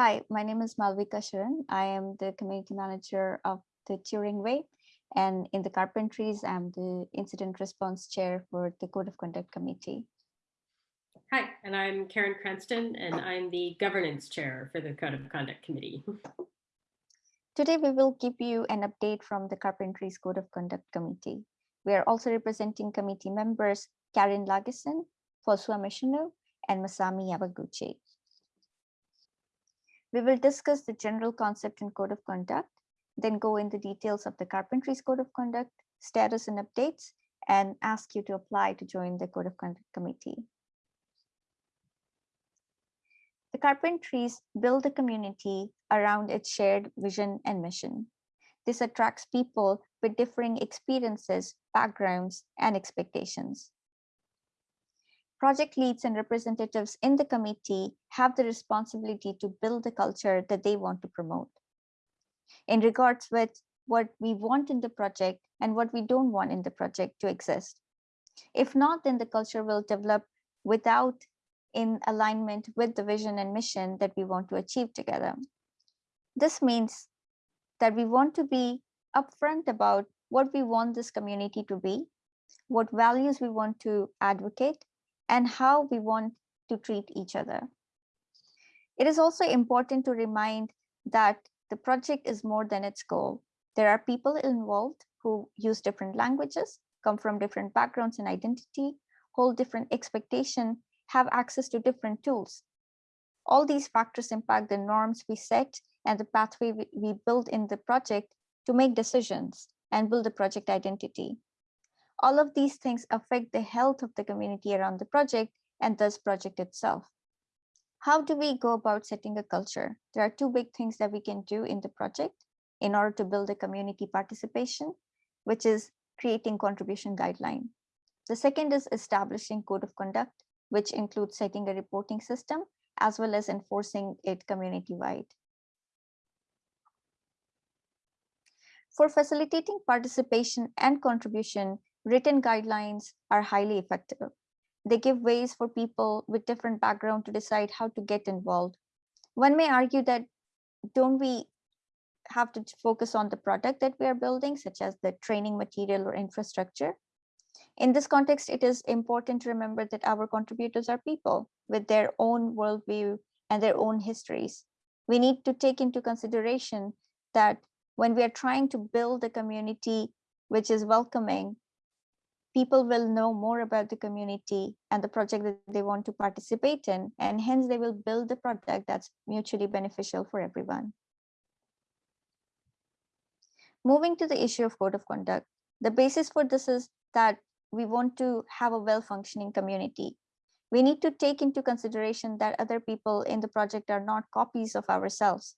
Hi, my name is Malvika Sharan. I am the community manager of the Turing Way. And in the Carpentries, I'm the incident response chair for the Code of Conduct Committee. Hi, and I'm Karen Cranston, and I'm the governance chair for the Code of Conduct Committee. Today, we will give you an update from the Carpentries Code of Conduct Committee. We are also representing committee members Karen Lageson, Fosua Mishinu, and Masami Yamaguchi. We will discuss the general concept and code of conduct, then go into details of the Carpentries Code of Conduct, status and updates, and ask you to apply to join the Code of Conduct Committee. The Carpentries build a community around its shared vision and mission. This attracts people with differing experiences, backgrounds, and expectations. Project leads and representatives in the committee have the responsibility to build the culture that they want to promote. In regards with what we want in the project and what we don't want in the project to exist. If not, then the culture will develop without in alignment with the vision and mission that we want to achieve together. This means that we want to be upfront about what we want this community to be, what values we want to advocate, and how we want to treat each other. It is also important to remind that the project is more than its goal. There are people involved who use different languages, come from different backgrounds and identity, hold different expectation, have access to different tools. All these factors impact the norms we set and the pathway we build in the project to make decisions and build the project identity. All of these things affect the health of the community around the project and thus project itself. How do we go about setting a culture? There are two big things that we can do in the project in order to build a community participation, which is creating contribution guideline. The second is establishing code of conduct, which includes setting a reporting system as well as enforcing it community-wide. For facilitating participation and contribution, written guidelines are highly effective. They give ways for people with different background to decide how to get involved. One may argue that don't we have to focus on the product that we are building, such as the training material or infrastructure. In this context, it is important to remember that our contributors are people with their own worldview and their own histories. We need to take into consideration that when we are trying to build a community which is welcoming people will know more about the community and the project that they want to participate in, and hence they will build the product that's mutually beneficial for everyone. Moving to the issue of code of conduct, the basis for this is that we want to have a well-functioning community. We need to take into consideration that other people in the project are not copies of ourselves.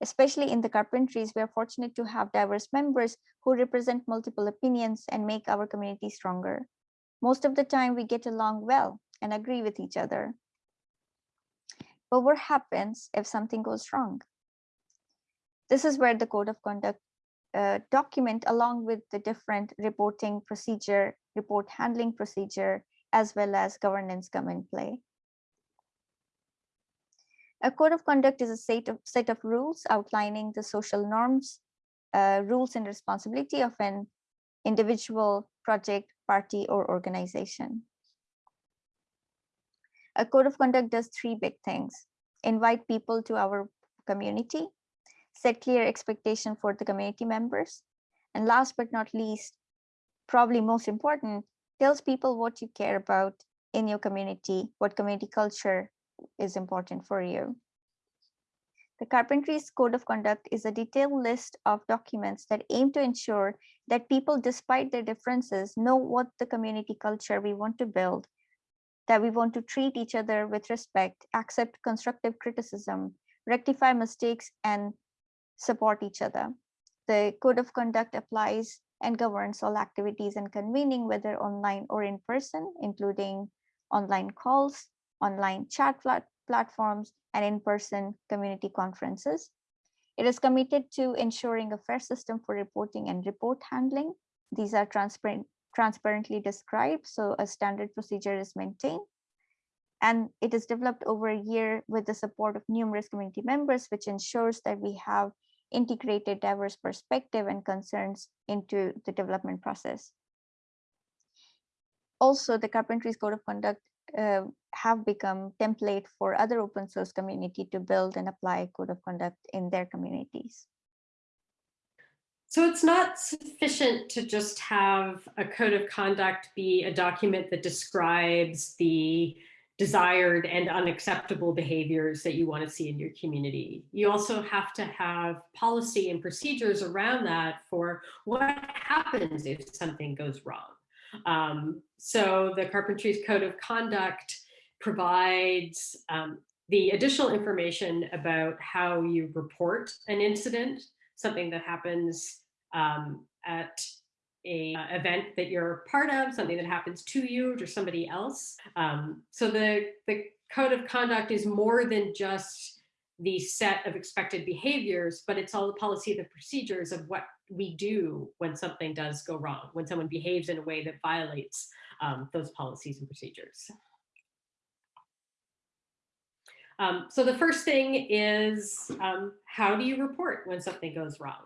Especially in the carpentries, we are fortunate to have diverse members who represent multiple opinions and make our community stronger. Most of the time we get along well and agree with each other. But what happens if something goes wrong? This is where the code of conduct uh, document along with the different reporting procedure, report handling procedure, as well as governance come in play. A code of conduct is a set of, set of rules outlining the social norms, uh, rules and responsibility of an individual, project, party, or organization. A code of conduct does three big things. Invite people to our community, set clear expectation for the community members, and last but not least, probably most important, tells people what you care about in your community, what community culture is important for you. The Carpentries Code of Conduct is a detailed list of documents that aim to ensure that people, despite their differences, know what the community culture we want to build, that we want to treat each other with respect, accept constructive criticism, rectify mistakes, and support each other. The Code of Conduct applies and governs all activities and convening, whether online or in person, including online calls, online chat plat platforms, and in-person community conferences. It is committed to ensuring a fair system for reporting and report handling. These are transparent, transparently described, so a standard procedure is maintained. And it is developed over a year with the support of numerous community members, which ensures that we have integrated diverse perspective and concerns into the development process. Also, the Carpentries Code of Conduct uh, have become template for other open source community to build and apply code of conduct in their communities. So it's not sufficient to just have a code of conduct be a document that describes the desired and unacceptable behaviors that you want to see in your community. You also have to have policy and procedures around that for what happens if something goes wrong. Um, so the Carpentries Code of Conduct provides um, the additional information about how you report an incident, something that happens um, at a uh, event that you're part of, something that happens to you or somebody else. Um, so the, the code of conduct is more than just the set of expected behaviors, but it's all the policy, the procedures of what we do when something does go wrong, when someone behaves in a way that violates um, those policies and procedures. Um, so the first thing is um, how do you report when something goes wrong?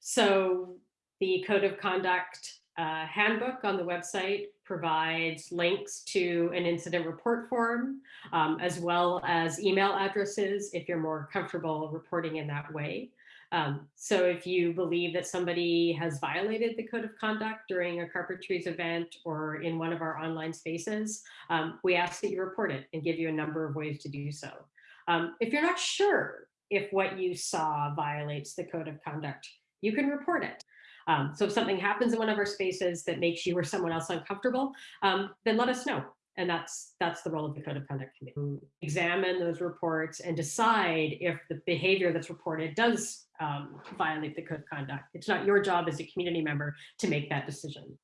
So the code of conduct uh, handbook on the website provides links to an incident report form, um, as well as email addresses if you're more comfortable reporting in that way. Um, so if you believe that somebody has violated the code of conduct during a Carpentries event or in one of our online spaces, um, we ask that you report it and give you a number of ways to do so. Um, if you're not sure if what you saw violates the code of conduct, you can report it. Um, so if something happens in one of our spaces that makes you or someone else uncomfortable, um, then let us know. And that's that's the role of the Code of Conduct Committee. Examine those reports and decide if the behavior that's reported does um, violate the Code of Conduct. It's not your job as a community member to make that decision.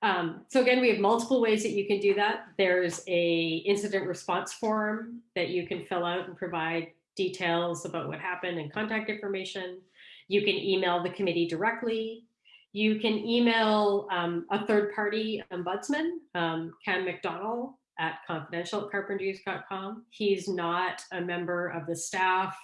Um, so again, we have multiple ways that you can do that. There's a incident response form that you can fill out and provide details about what happened and contact information. You can email the committee directly. You can email um, a third party ombudsman, um, Cam McDonald at confidential He's not a member of the staff,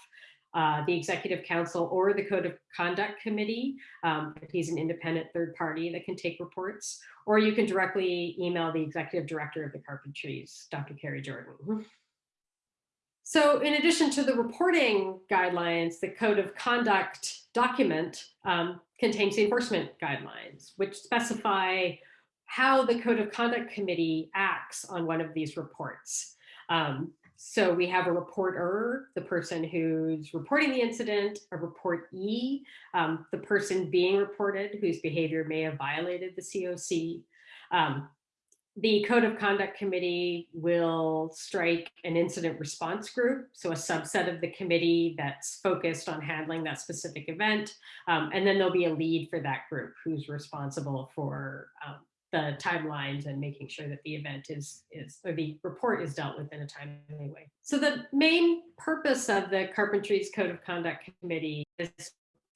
uh, the executive council or the code of conduct committee. Um, he's an independent third party that can take reports, or you can directly email the executive director of the Carpentries, Dr. Kari Jordan. So in addition to the reporting guidelines, the code of conduct document um, contains the enforcement guidelines, which specify how the code of conduct committee acts on one of these reports. Um, so we have a reporter, the person who's reporting the incident, a reportee, um, the person being reported whose behavior may have violated the COC, um, the Code of Conduct Committee will strike an incident response group, so a subset of the committee that's focused on handling that specific event. Um, and then there'll be a lead for that group who's responsible for um, the timelines and making sure that the event is, is or the report is dealt with in a timely way. So the main purpose of the Carpentries Code of Conduct Committee is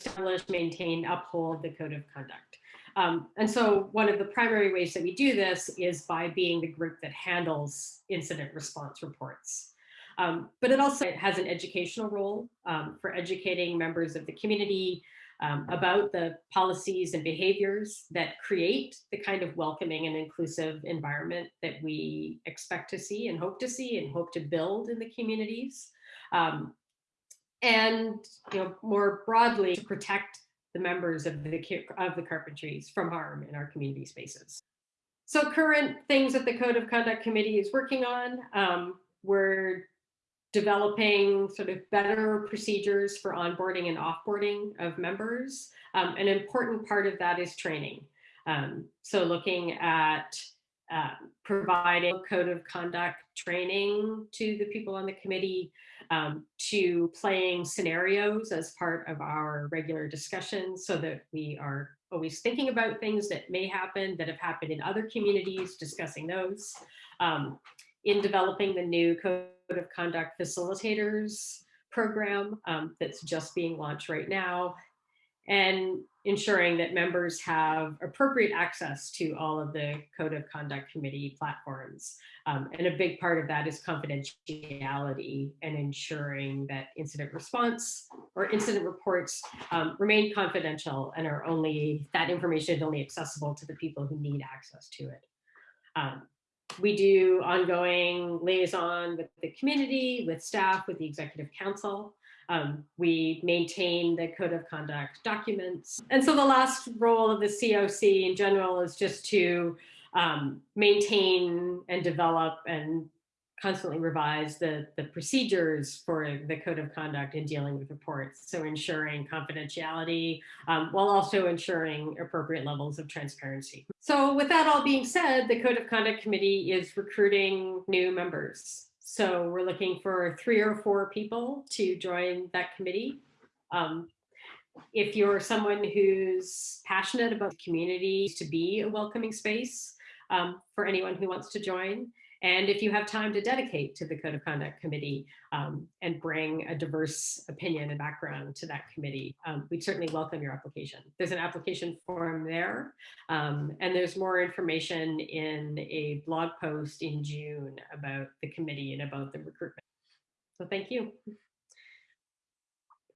establish, maintain, uphold the Code of Conduct. Um, and so one of the primary ways that we do this is by being the group that handles incident response reports. Um, but it also has an educational role um, for educating members of the community um, about the policies and behaviors that create the kind of welcoming and inclusive environment that we expect to see and hope to see and hope to build in the communities. Um, and you know, more broadly, to protect the members of the, of the Carpentries from harm in our community spaces. So current things that the Code of Conduct Committee is working on, um, we're developing sort of better procedures for onboarding and offboarding of members. Um, an important part of that is training. Um, so looking at uh, providing code of conduct training to the people on the committee, um, to playing scenarios as part of our regular discussions so that we are always thinking about things that may happen that have happened in other communities, discussing those. Um, in developing the new code of conduct facilitators program um, that's just being launched right now and ensuring that members have appropriate access to all of the Code of Conduct Committee platforms. Um, and a big part of that is confidentiality and ensuring that incident response or incident reports um, remain confidential and are only, that information is only accessible to the people who need access to it. Um, we do ongoing liaison with the community, with staff, with the executive council. Um, we maintain the code of conduct documents. And so the last role of the COC in general is just to um, maintain and develop and constantly revise the, the procedures for the code of conduct in dealing with reports. So ensuring confidentiality um, while also ensuring appropriate levels of transparency. So with that all being said, the code of conduct committee is recruiting new members. So we're looking for three or four people to join that committee. Um, if you're someone who's passionate about the community to be a welcoming space um, for anyone who wants to join, and if you have time to dedicate to the Code of Conduct Committee um, and bring a diverse opinion and background to that committee, um, we'd certainly welcome your application. There's an application form there, um, and there's more information in a blog post in June about the committee and about the recruitment. So thank you.